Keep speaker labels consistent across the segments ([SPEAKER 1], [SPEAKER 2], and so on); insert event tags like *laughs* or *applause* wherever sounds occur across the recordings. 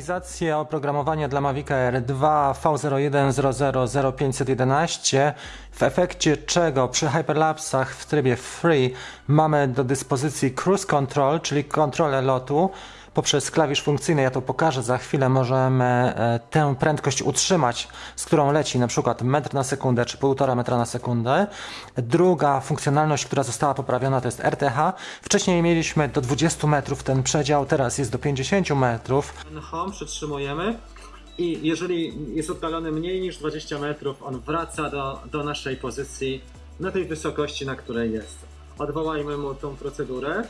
[SPEAKER 1] Aktualizację oprogramowania dla Mavic Air 2 V01000511 w efekcie czego przy hyperlapsach w trybie free mamy do dyspozycji cruise control, czyli kontrolę lotu. Poprzez klawisz funkcyjny, ja to pokażę za chwilę, możemy e, tę prędkość utrzymać, z którą leci na przykład metr na sekundę czy półtora metra na sekundę. Druga funkcjonalność, która została poprawiona to jest RTH. Wcześniej mieliśmy do 20 metrów ten przedział, teraz jest do 50 metrów. Home przytrzymujemy i jeżeli jest oddalony mniej niż 20 metrów, on wraca do, do naszej pozycji na tej wysokości, na której jest. Odwołajmy mu tą procedurę.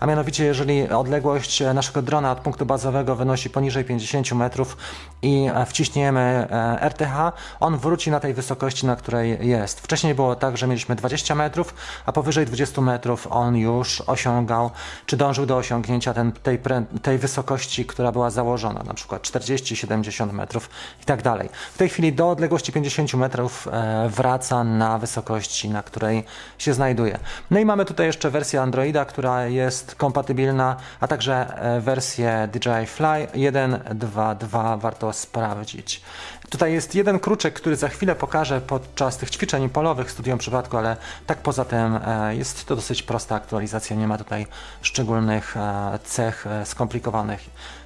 [SPEAKER 1] A mianowicie, jeżeli odległość naszego drona od punktu bazowego wynosi poniżej 50 metrów i wciśniemy e, RTH, on wróci na tej wysokości, na której jest. Wcześniej było tak, że mieliśmy 20 metrów, a powyżej 20 metrów on już osiągał, czy dążył do osiągnięcia ten, tej, tej wysokości, która była założona, na przykład 40-70 metrów i tak dalej. W tej chwili do odległości 50 metrów e, wraca na wysokości, na której się znajduje. No i mamy tutaj jeszcze wersję Androida, która jest kompatybilna, a także e, wersję DJI Fly 1.2.2 warto sprawdzić. Tutaj jest jeden kruczek, który za chwilę pokażę podczas tych ćwiczeń polowych studium przypadku, ale tak poza tym e, jest to dosyć prosta aktualizacja, nie ma tutaj szczególnych e, cech skomplikowanych,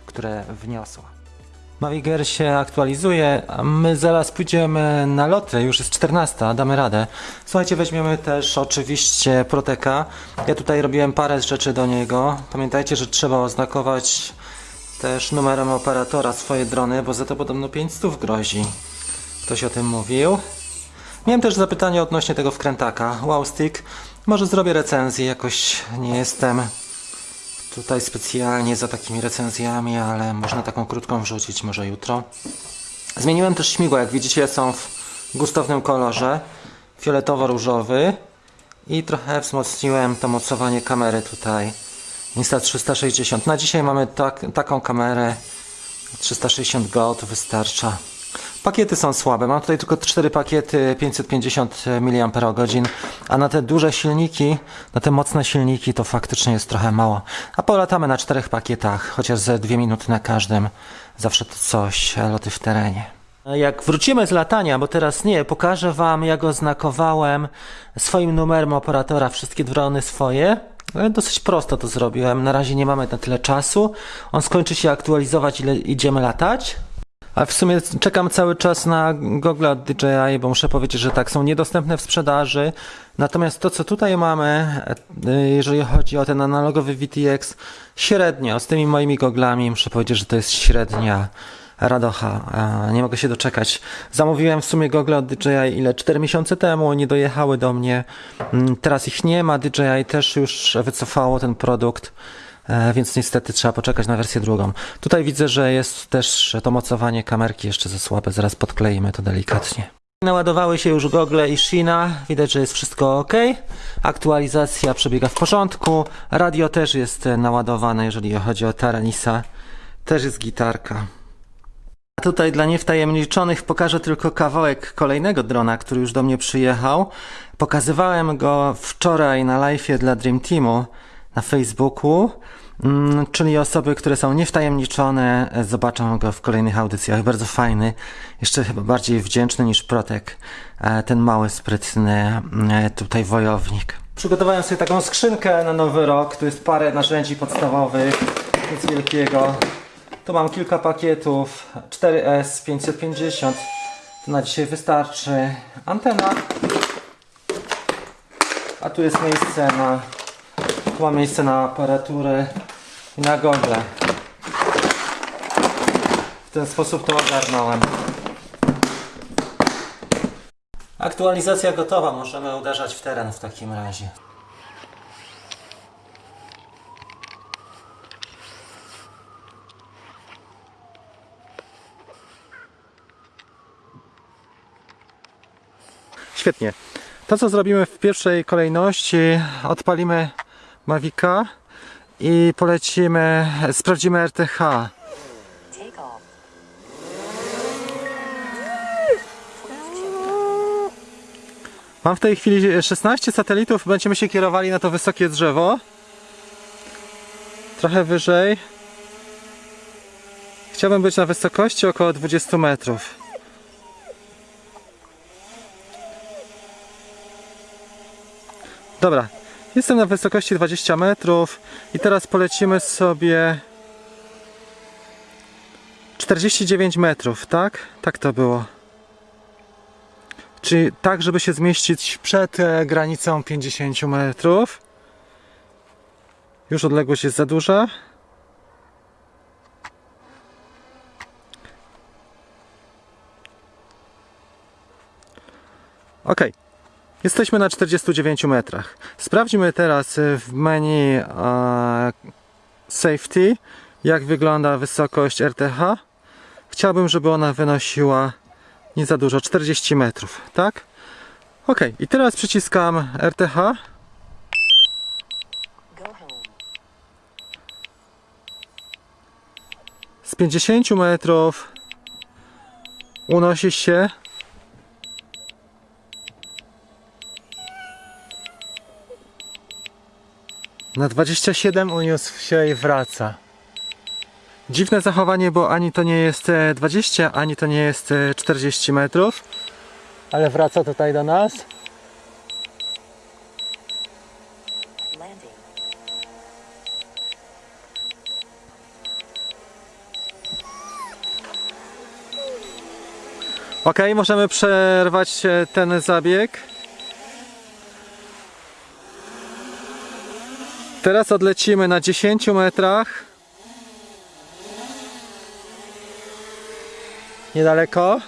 [SPEAKER 1] które wniosła. Mavic Air się aktualizuje, a my zaraz pójdziemy na loty, już jest 14, damy radę. Słuchajcie, weźmiemy też oczywiście Proteka. Ja tutaj robiłem parę rzeczy do niego. Pamiętajcie, że trzeba oznakować też numerem operatora swoje drony, bo za to podobno 500 grozi. Ktoś o tym mówił. Miałem też zapytanie odnośnie tego wkrętaka. Wow Stick. Może zrobię recenzję, jakoś nie jestem tutaj specjalnie za takimi recenzjami, ale można taką krótką wrzucić może jutro. Zmieniłem też śmigła, jak widzicie są w gustownym kolorze, fioletowo-różowy i trochę wzmocniłem to mocowanie kamery tutaj. Insta360. Na dzisiaj mamy tak, taką kamerę 360 Go, to wystarcza. Pakiety są słabe. Mam tutaj tylko 4 pakiety 550 mAh, a na te duże silniki, na te mocne silniki to faktycznie jest trochę mało. A polatamy na czterech pakietach, chociaż ze 2 minuty na każdym. Zawsze to coś, loty w terenie. Jak wrócimy z latania, bo teraz nie, pokażę Wam jak oznakowałem swoim numerem operatora wszystkie drony swoje. Ale dosyć prosto to zrobiłem. Na razie nie mamy na tyle czasu. On skończy się aktualizować, ile idziemy latać. A w sumie czekam cały czas na Google DJI, bo muszę powiedzieć, że tak, są niedostępne w sprzedaży. Natomiast to, co tutaj mamy, e, jeżeli chodzi o ten analogowy VTX, średnio, z tymi moimi goglami, muszę powiedzieć, że to jest średnia radocha. E, Nie mogę się doczekać. Zamówiłem w sumie gogle od DJI ile? 4 miesiące temu, nie dojechały do mnie. Mm, Teraz ich nie ma, DJI też już wycofało ten produkt. E, więc niestety trzeba poczekać na wersję drugą. Tutaj widzę, że jest też to mocowanie kamerki jeszcze za słabe, zaraz podkleimy to delikatnie. Naładowały się już gogle i Shina, widać, że jest wszystko ok. Aktualizacja przebiega w porządku. Radio też jest naładowane, jeżeli chodzi o Taranisa. Też jest gitarka. A tutaj dla niewtajemniczonych pokażę tylko kawałek kolejnego drona, który już do mnie przyjechał. Pokazywałem go wczoraj na live'ie dla Dream Teamu na Facebooku. Mm, czyli osoby, które są niewtajemniczone, e, zobaczą go w kolejnych audycjach. Bardzo fajny, jeszcze chyba bardziej wdzięczny niż Protek, e, ten mały, sprytny e, tutaj wojownik. Przygotowałem sobie taką skrzynkę na nowy rok. Tu jest parę narzędzi podstawowych, nic wielkiego. Tu mam kilka pakietów 4S 550. To na dzisiaj wystarczy. Antena. A tu jest miejsce na mam miejsce na aparaturę i na gogle. W ten sposób to ogarnąłem. Aktualizacja gotowa, możemy uderzać w teren w takim razie. Świetnie. To co zrobimy w pierwszej kolejności, odpalimy Mavica i polecimy, sprawdzimy RTH. Mam w tej chwili 16 satelitów, będziemy się kierowali na to wysokie drzewo. Trochę wyżej. Chciałbym być na wysokości około 20 metrów. Dobra, jestem na wysokości 20 metrów i teraz polecimy sobie 49 metrów, tak? Tak to było. Czyli tak, żeby się zmieścić przed e, granicą 50 metrów. Już odległość jest za duża. Ok. Jesteśmy na 49 metrach. Sprawdźmy teraz w menu Safety, jak wygląda wysokość RTH. Chciałbym, żeby ona wynosiła nie za dużo, 40 metrów, tak? Ok, i teraz przyciskam RTH. Z 50 metrów unosi się na 27 uniósł się i wraca. Dziwne zachowanie, bo ani to nie jest e, 20, ani to nie jest e, 40 metrów. Ale wraca tutaj do nas. Ok, możemy przerwać e, ten zabieg. Teraz odlecimy na 10 metrach. Niedaleko.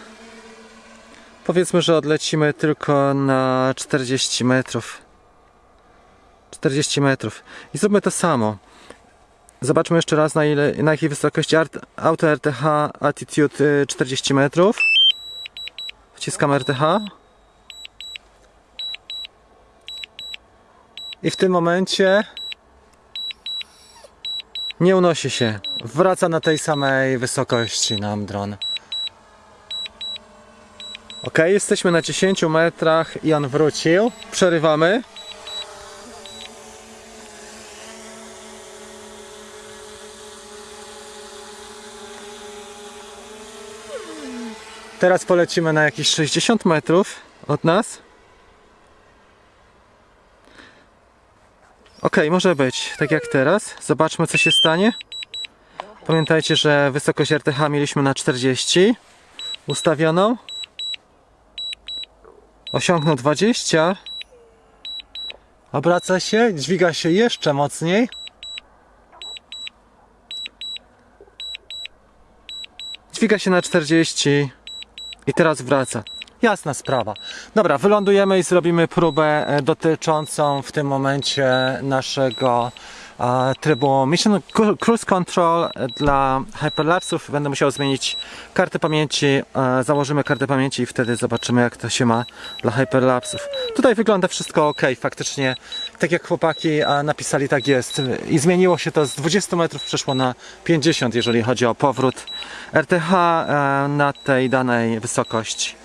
[SPEAKER 1] Powiedzmy, że odlecimy tylko na 40 metrów. 40 metrów. I zróbmy to samo. Zobaczmy jeszcze raz na, ile, na jakiej wysokości auto RTH Attitude y, 40 metrów. Wciskam RTH. I w tym momencie nie unosi się. Wraca na tej samej wysokości nam dron. Ok, jesteśmy na 10 metrach on wrócił. Przerywamy. Teraz polecimy na jakieś 60 metrów od nas. Ok, może być, tak jak teraz. Zobaczmy, co się stanie. Pamiętajcie, że wysokość RTH mieliśmy na 40 ustawioną. Osiągnął 20. Obraca się, dźwiga się jeszcze mocniej. Dźwiga się na 40 i teraz wraca. Jasna sprawa. Dobra, wylądujemy i zrobimy próbę e, dotyczącą w tym momencie naszego e, trybu Mission Cru- Cruise Control dla Hyperlapsów. Będę musiał zmienić kartę pamięci. E, założymy kartę pamięci i wtedy zobaczymy jak to się ma dla Hyperlapsów. Tutaj wygląda wszystko ok. Faktycznie, tak jak chłopaki e, napisali, tak jest. I zmieniło się to z 20 metrów przeszło na 50, jeżeli chodzi o powrót RTH e, na tej danej wysokości.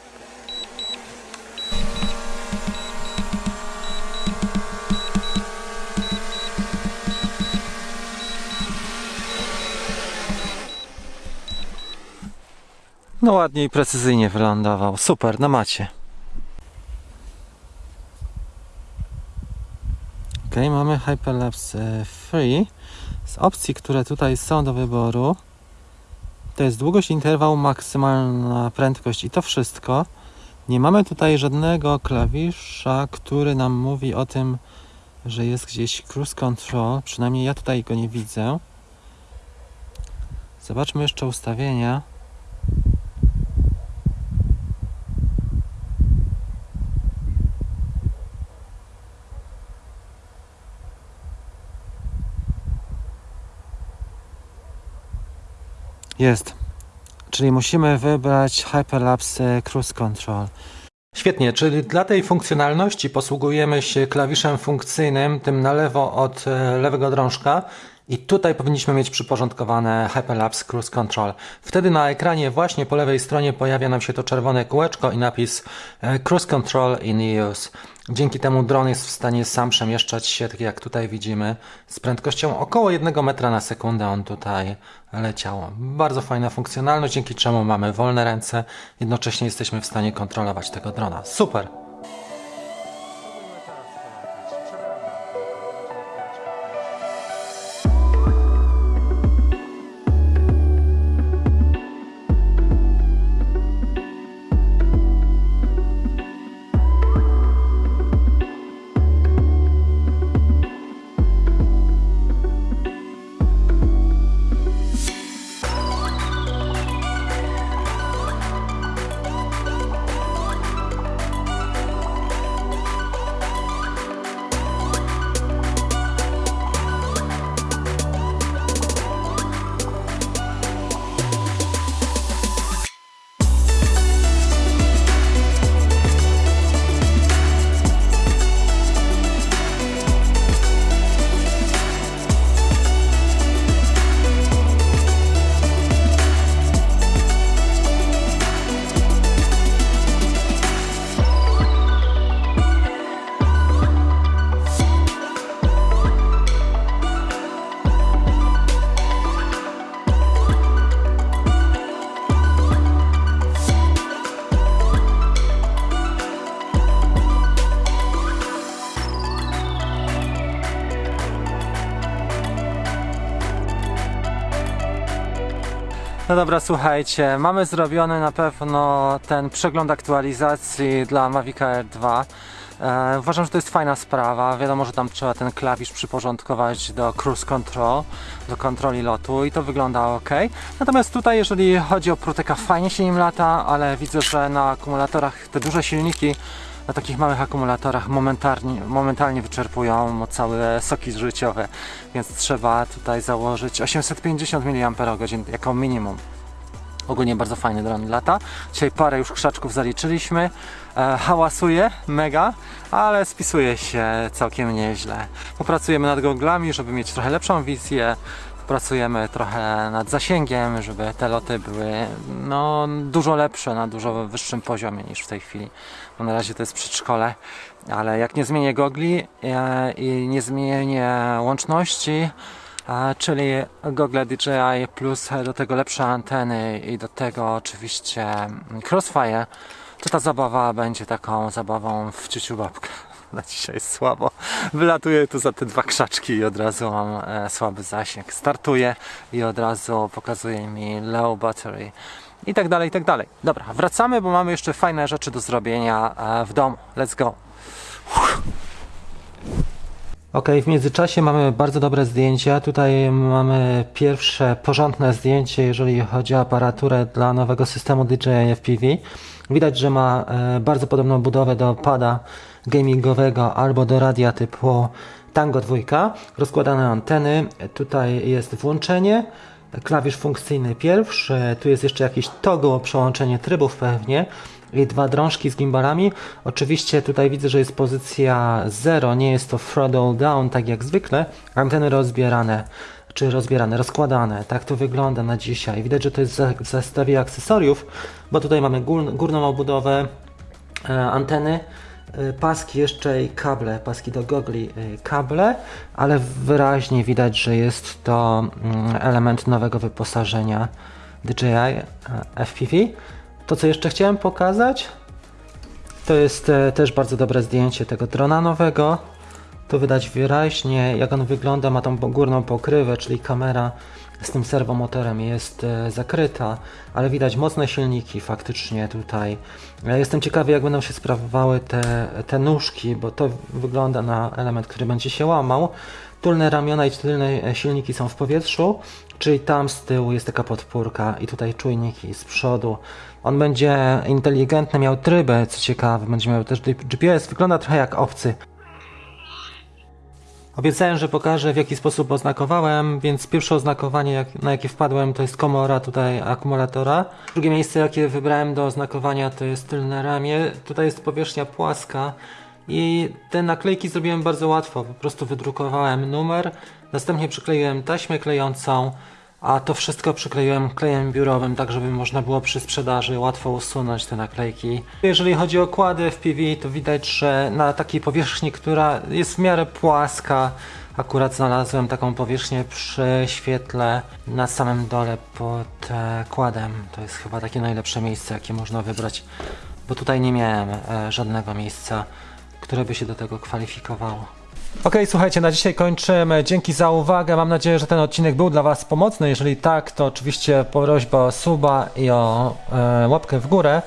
[SPEAKER 1] No ładnie i precyzyjnie wylądował. Super, na macie. Ok, mamy Hyperlapse Free. Z opcji, które tutaj są do wyboru, to jest długość interwał, maksymalna prędkość i to wszystko. Nie mamy tutaj żadnego klawisza, który nam mówi o tym, że jest gdzieś cruise control. Przynajmniej ja tutaj go nie widzę. Zobaczmy jeszcze ustawienia. Jest. Czyli musimy wybrać Hyperlapse Cruise Control. Świetnie, czyli dla tej funkcjonalności posługujemy się klawiszem funkcyjnym, tym na lewo od e, lewego drążka I tutaj powinniśmy mieć przyporządkowane Hyperlapse Cruise Control. Wtedy na ekranie właśnie po lewej stronie pojawia nam się to czerwone kółeczko i napis e, Cruise Control in use. Dzięki temu dron jest w stanie sam przemieszczać się, tak jak tutaj widzimy, z prędkością około 1 metra na sekundę on tutaj leciał. Bardzo fajna funkcjonalność, dzięki czemu mamy wolne ręce, jednocześnie jesteśmy w stanie kontrolować tego drona. Super! No dobra, słuchajcie, mamy zrobiony na pewno ten przegląd aktualizacji dla Mavic Air 2. E, uważam, że to jest fajna sprawa. Wiadomo, że tam trzeba ten klawisz przyporządkować do cruise control, do kontroli lotu i to wygląda ok. Natomiast tutaj, jeżeli chodzi o Proteka, fajnie się nim lata, ale widzę, że na akumulatorach te duże silniki na takich małych akumulatorach momentalnie, momentalnie wyczerpują całe soki życiowe, więc trzeba tutaj założyć 850 mAh jako minimum. Ogólnie bardzo fajny dron lata. Dzisiaj parę już krzaczków zaliczyliśmy. E, hałasuje mega, ale spisuje się całkiem nieźle. Popracujemy nad goglami, żeby mieć trochę lepszą wizję. Pracujemy trochę nad zasięgiem, żeby te loty były no, dużo lepsze, na dużo wyższym poziomie niż w tej chwili. Bo na razie to jest przedszkole, ale jak nie zmienię gogli e, i nie zmienię łączności, czyli gogle DJI plus do tego lepsze anteny i do tego oczywiście Crossfire, to ta zabawa będzie taką zabawą w ciuciu babkę. *laughs* Na dzisiaj jest słabo. Wylatuję tu za te dwa krzaczki i od razu mam e, słaby zasięg. Startuję i od razu pokazuje mi low battery i tak dalej, i tak dalej. Dobra, wracamy, bo mamy jeszcze fajne rzeczy do zrobienia e, w domu. Let's go. Ok, w międzyczasie mamy bardzo dobre zdjęcia. Tutaj mamy pierwsze porządne zdjęcie, jeżeli chodzi o aparaturę dla nowego systemu DJI FPV. Widać, że ma e, bardzo podobną budowę do pada gamingowego albo do radia typu Tango 2. Rozkładane anteny. Tutaj jest włączenie. Klawisz funkcyjny pierwszy. Tu jest jeszcze jakiś toggle, przełączenie trybów pewnie i dwa drążki z gimbalami. Oczywiście tutaj widzę, że jest pozycja 0, nie jest to throttle down, tak jak zwykle. Anteny rozbierane, czy rozbierane, rozkładane. Tak to wygląda na dzisiaj. Widać, że to jest w zestawie akcesoriów, bo tutaj mamy gór, górną obudowę, e, anteny, paski jeszcze i kable, paski do gogli, e, kable, ale wyraźnie widać, że jest to mm, element nowego wyposażenia DJI e, FPV. To, co jeszcze chciałem pokazać, to jest e, też bardzo dobre zdjęcie tego drona nowego. Tu widać wyraźnie, jak on wygląda. Ma tą górną pokrywę, czyli kamera z tym serwomotorem jest e, zakryta, ale widać mocne silniki faktycznie tutaj. Jestem ciekawy, jak będą się sprawowały te, te nóżki, bo to wygląda na element, który będzie się łamał. Tylne ramiona i tylne e, silniki są w powietrzu, czyli tam z tyłu jest taka podpórka i tutaj czujniki z przodu. On będzie inteligentny, miał tryby, co ciekawe, będzie miał też GPS, wygląda trochę jak obcy. Obiecałem, że pokażę w jaki sposób oznakowałem, więc pierwsze oznakowanie jak, na jakie wpadłem to jest komora tutaj akumulatora. Drugie miejsce jakie wybrałem do oznakowania to jest tylne ramię. Tutaj jest powierzchnia płaska I te naklejki zrobiłem bardzo łatwo. Po prostu wydrukowałem numer, następnie przykleiłem taśmę klejącą, a to wszystko przykleiłem klejem biurowym, tak żeby można było przy sprzedaży łatwo usunąć te naklejki. Jeżeli chodzi o kłady w PV, to widać, że na takiej powierzchni, która jest w miarę płaska, akurat znalazłem taką powierzchnię przy świetle na samym dole pod e, kładem. To jest chyba takie najlepsze miejsce, jakie można wybrać, bo tutaj nie miałem e, żadnego miejsca, które by się do tego kwalifikowało. Okej, słuchajcie, na dzisiaj kończymy. Dzięki za uwagę. Mam nadzieję, że ten odcinek był dla Was pomocny. Jeżeli tak, to oczywiście prośba o suba i o e, łapkę w górę.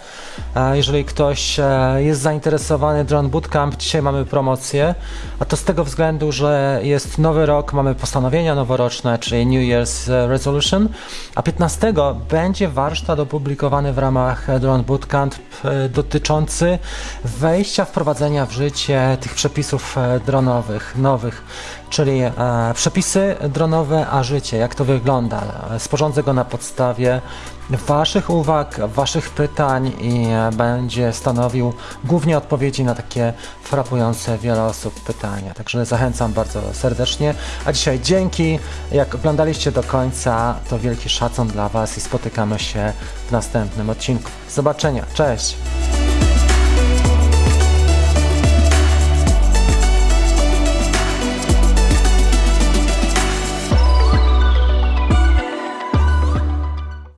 [SPEAKER 1] E, jeżeli ktoś e, jest zainteresowany Drone Bootcamp, dzisiaj mamy promocję, a to z tego względu, że jest nowy rok, mamy postanowienia noworoczne, czyli New Year's e, Resolution, a 15 będzie warsztat opublikowany w ramach Drone Bootcamp e, dotyczący wejścia, wprowadzenia w życie tych przepisów e, dronowych, nowych, czyli e, przepisy dronowe, a życie, jak to wygląda. Sporządzę go na podstawie Waszych uwag, Waszych pytań i e, będzie stanowił głównie odpowiedzi na takie frapujące wiele osób pytania. Także zachęcam bardzo serdecznie. A dzisiaj dzięki. Jak oglądaliście do końca, to wielki szacun dla Was i spotykamy się w następnym odcinku. Zobaczenia. Cześć!